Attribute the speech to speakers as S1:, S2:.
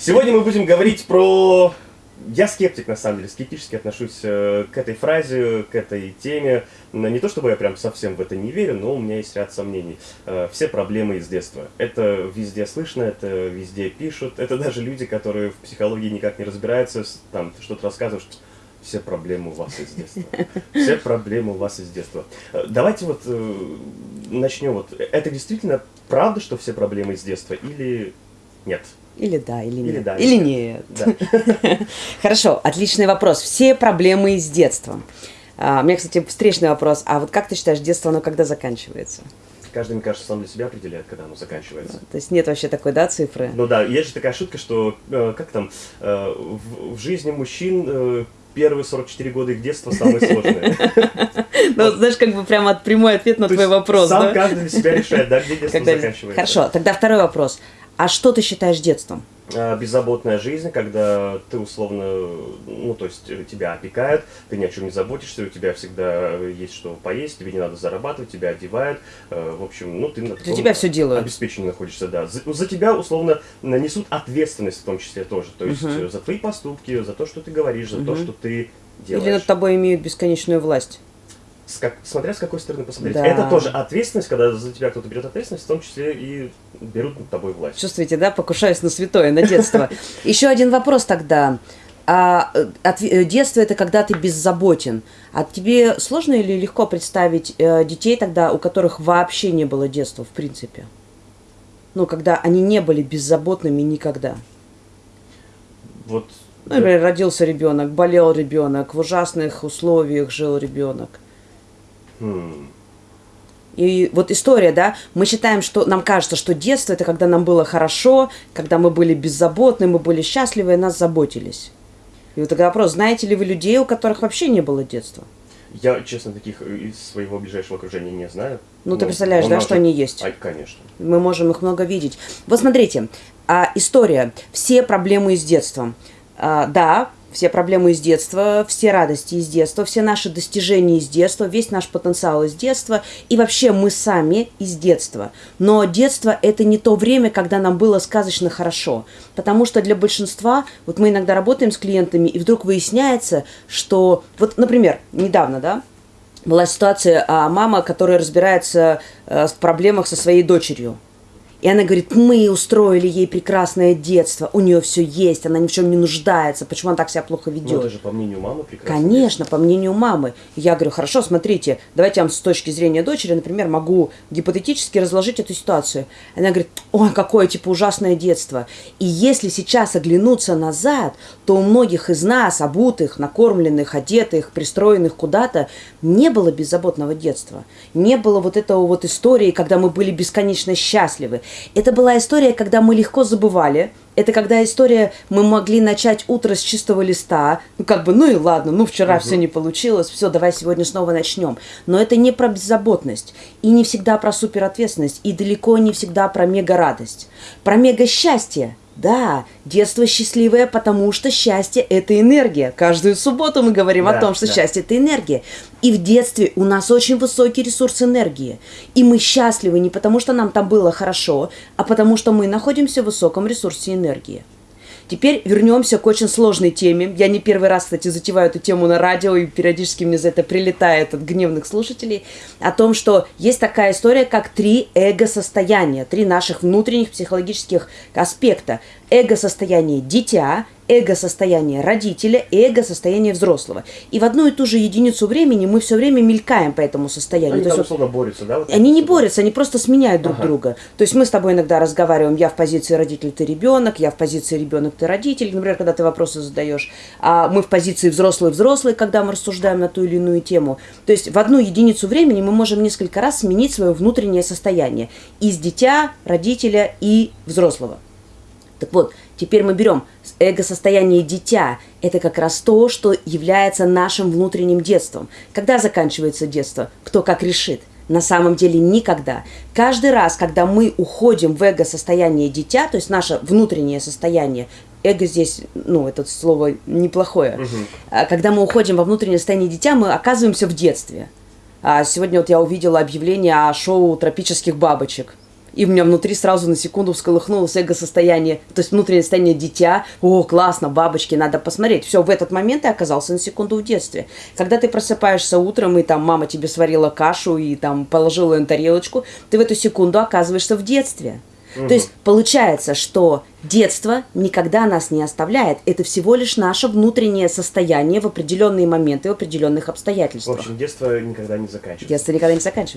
S1: Сегодня мы будем говорить про... Я скептик, на самом деле, скептически отношусь э, к этой фразе, к этой теме. Не то чтобы я прям совсем в это не верю, но у меня есть ряд сомнений. Э, Все проблемы из детства. Это везде слышно, это везде пишут. Это даже люди, которые в психологии никак не разбираются, там что-то рассказывают, что все проблемы у вас из детства. Все проблемы у вас из детства. Э, Давайте вот начнем. Вот. Это действительно правда, что все проблемы из детства или нет?
S2: Или да, или
S1: Или
S2: нет.
S1: да,
S2: или нет.
S1: Да.
S2: Хорошо, отличный вопрос. Все проблемы из детства. А, у меня, кстати, встречный вопрос. А вот как ты считаешь, детство, оно когда заканчивается?
S1: Каждый, мне кажется, сам для себя определяет, когда оно заканчивается.
S2: То есть нет вообще такой, да, цифры?
S1: Ну да, есть же такая шутка, что э, как там э, в, в жизни мужчин э, первые 44 года их детства самые сложные.
S2: Ну, знаешь, как бы прямо прямой ответ на твой вопрос,
S1: Сам каждый для себя решает, да, где детство заканчивается.
S2: Хорошо, тогда второй вопрос. А что ты считаешь детством?
S1: А, Беззаботная жизнь, когда ты условно, ну то есть э, тебя опекают, ты ни о чем не заботишься, у тебя всегда есть что поесть, тебе не надо зарабатывать, тебя одевают, э, в общем, ну ты на таком
S2: тебя всё делают.
S1: обеспечении находишься, да. За, за тебя условно несут ответственность в том числе тоже, то есть э, за твои поступки, за то, что ты говоришь, за то,
S2: Мгм.
S1: что ты делаешь.
S2: Или над тобой имеют бесконечную власть?
S1: С как- смотря с какой стороны посмотреть.
S2: Да.
S1: Это тоже ответственность, когда за тебя кто-то берет ответственность, в том числе и берут над тобой власть.
S2: Чувствуете, да, покушаюсь на святое, на детство. Еще один вопрос тогда. А, э, отве- э, детство это когда ты беззаботен. А тебе сложно или легко представить э, детей тогда, у которых вообще не было детства, в принципе? Ну, когда они не были беззаботными никогда.
S1: Вот
S2: Ну, например, родился ребенок, болел ребенок, в ужасных условиях жил ребенок. И вот история, да, мы считаем, что нам кажется, что детство это когда нам было хорошо, когда мы были беззаботны, мы были счастливы, и нас заботились. И вот тогда вопрос, знаете ли вы людей, у которых вообще не было детства?
S1: Я, честно, таких из своего ближайшего окружения не знаю.
S2: Ну, ты
S1: Но-
S2: представляешь, да,
S1: нам
S2: что они есть?
S1: Ай, конечно.
S2: Мы можем их много видеть. Вот смотрите, а, история. Все проблемы из детства. А, да, все проблемы из детства, все радости из детства, все наши достижения из детства, весь наш потенциал из детства. И вообще мы сами из детства. Но детство – это не то время, когда нам было сказочно хорошо. Потому что для большинства, вот мы иногда работаем с клиентами, и вдруг выясняется, что, вот, например, недавно, да, была ситуация, а, мама, которая разбирается э, в проблемах со своей дочерью. И она говорит, мы устроили ей прекрасное детство, у нее все есть, она ни в чем не нуждается, почему она так себя плохо
S1: Ну,
S2: ведет?
S1: это же по мнению мамы прекрасно.
S2: Конечно, по мнению мамы. Я говорю, хорошо, смотрите, давайте я вам с точки зрения дочери, например, могу гипотетически разложить эту ситуацию. Она говорит, ой, какое, типа, ужасное детство. И если сейчас оглянуться назад, то у многих из нас, обутых, накормленных, одетых, пристроенных куда-то, не было беззаботного детства. Не было вот этого вот истории, когда мы были бесконечно счастливы. Это была история, когда мы легко забывали, это когда история, мы могли начать утро с чистого листа, ну как бы, ну и ладно, ну вчера все не получилось, все, давай сегодня снова начнем. Но это не про беззаботность, и не всегда про суперответственность, и далеко не всегда про мега-радость. Про мега-счастье. Да, детство счастливое, потому что счастье – это энергия. Каждую субботу мы говорим
S1: Да,
S2: о том, что
S1: да.
S2: счастье – это энергия. И в детстве у нас очень высокий ресурс энергии. И мы счастливы не потому, что нам там было хорошо, а потому что мы находимся в высоком ресурсе энергии. Теперь вернемся к очень сложной теме. Я не первый раз, кстати, затеваю эту тему на радио, и периодически мне за это прилетает от гневных слушателей, о том, что есть такая история, как три эго-состояния, три наших внутренних психологических аспекта. Эго-состояние дитя, эго-состояние родителя и эго-состояние взрослого. И в одну и ту же единицу времени мы все время мелькаем по этому состоянию.
S1: Они
S2: То
S1: там условно борются, да? вот
S2: они не борются, они просто сменяют друг
S1: Ага.
S2: друга. То есть мы с тобой иногда разговариваем, я в позиции родитель, ты ребенок, я в позиции ребенок, ты родитель, например, когда ты вопросы задаешь, а мы в позиции взрослый-взрослый, когда мы рассуждаем на ту или иную тему. То есть в одну единицу времени мы можем несколько раз сменить свое внутреннее состояние из дитя, родителя и взрослого. Так вот, теперь мы берем эго-состояние дитя. Это как раз то, что является нашим внутренним детством. Когда заканчивается детство? Кто как решит? На самом деле никогда. Каждый раз, когда мы уходим в эго-состояние дитя, то есть наше внутреннее состояние, эго здесь, ну, это слово неплохое, А когда мы уходим во внутреннее состояние дитя, мы оказываемся в детстве. А сегодня вот я увидела объявление о шоу тропических бабочек. И у меня внутри сразу на секунду всколыхнулось эго-состояние, то есть внутреннее состояние дитя. О, классно, бабочки, надо посмотреть. Все, в этот момент ты оказался на секунду в детстве. Когда ты просыпаешься утром, и там мама тебе сварила кашу и там положила ее на тарелочку, ты в эту секунду оказываешься в детстве. Угу. То есть получается, что детство никогда нас не оставляет. Это всего лишь наше внутреннее состояние в определенные моменты, в определенных обстоятельствах.
S1: В общем, детство никогда не заканчивается.
S2: Детство никогда не заканчивается.